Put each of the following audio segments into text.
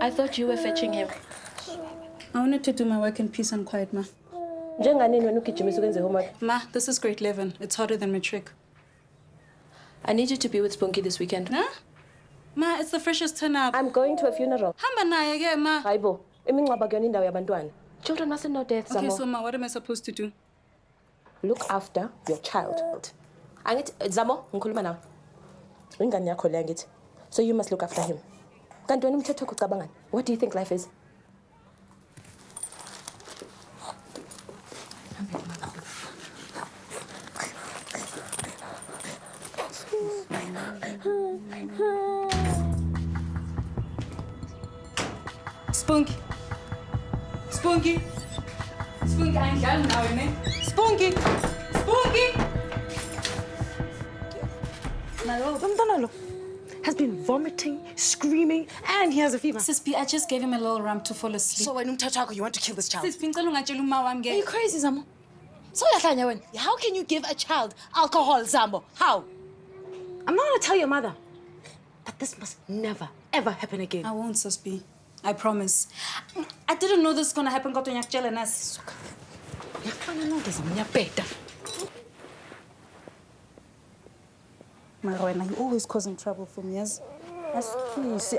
I thought you were fetching him. I wanted to do my work in peace and quiet, ma. Njenganini wena ugijimisa ukwenze homework? Ma, this is grade 11. It's harder than matric. I need you to be with Spunky this weekend. Huh? Ma, it's the freshest turn up. I'm going to a funeral. Hamba naye ke, ma. Hayibo, imingcwaba kuyona indawo yabantwana. Children mustn't know death, Okay, so ma, what am I supposed to do? Look after your child. Angithi Zamo, ngikhuluma nawe. Ingane yakho leya ngithi. So you must look after him. Kanti wena umthetho wakho ucabangani? What do you think life is? Spunky. Spunky. Spunky, ayingidlali nawe ne. Spunky. Spunky. Umntwana lo has been vomiting, screaming, and he has a fever. Sis B, I just gave him a little rum to fall asleep. So wena umthetho wakho you want to kill this child? Sis B, ngicela ungatsheli uma wami Are you crazy, Zamo? So uyahlanya wena. How can you give a child alcohol, Zambo? How? I'm not gonna tell your mother. But this must never, ever happen again. I won't, Sis B. I promise. I didn't know this was gonna happen kodwa ngiyakutshela nasi. Uyafana nonke Zamo, ngiyabheda. Mara wena, you always causing trouble for me, yes? Asikisi,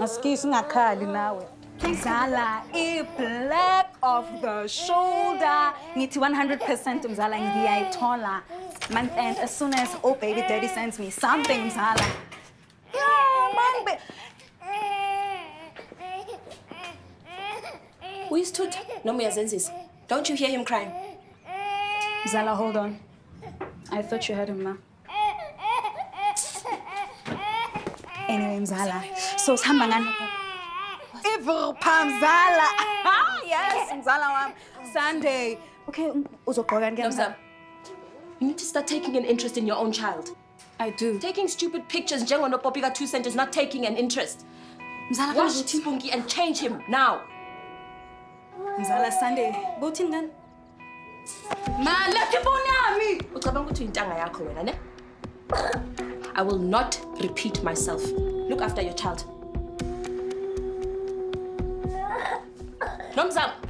asikisi ungakhali nawe. Mzala, i-black of the shoulder. Ngithi 100% Mzala ngiyayithola. Month end, as soon as oh baby daddy sends me something, Mzala. Yeah, man, ba- Uyisithutha noma uyazenzisa? Don't you hear him crying? Mzala, hold on. I thought you had him, ma. Anyway, Mzala. So sihamba ngani? Ivupha Mzala. Ah, yes, Mzala wam. Sunday. Okay, uzogqoka ngeke Nomzamo, you need to start taking an interest in your own child. I do. Taking stupid pictures njengonopopi ka-two cent is not taking an interest. Mzala Wash kazi Spunky and change him now. Mzala Sunday. Bowuthini ngani? Ma, left ifoni yami. Ucabanga ukuthi uyintanga yakho wena, ne? I will not repeat myself. Look after your child. Nomzamo.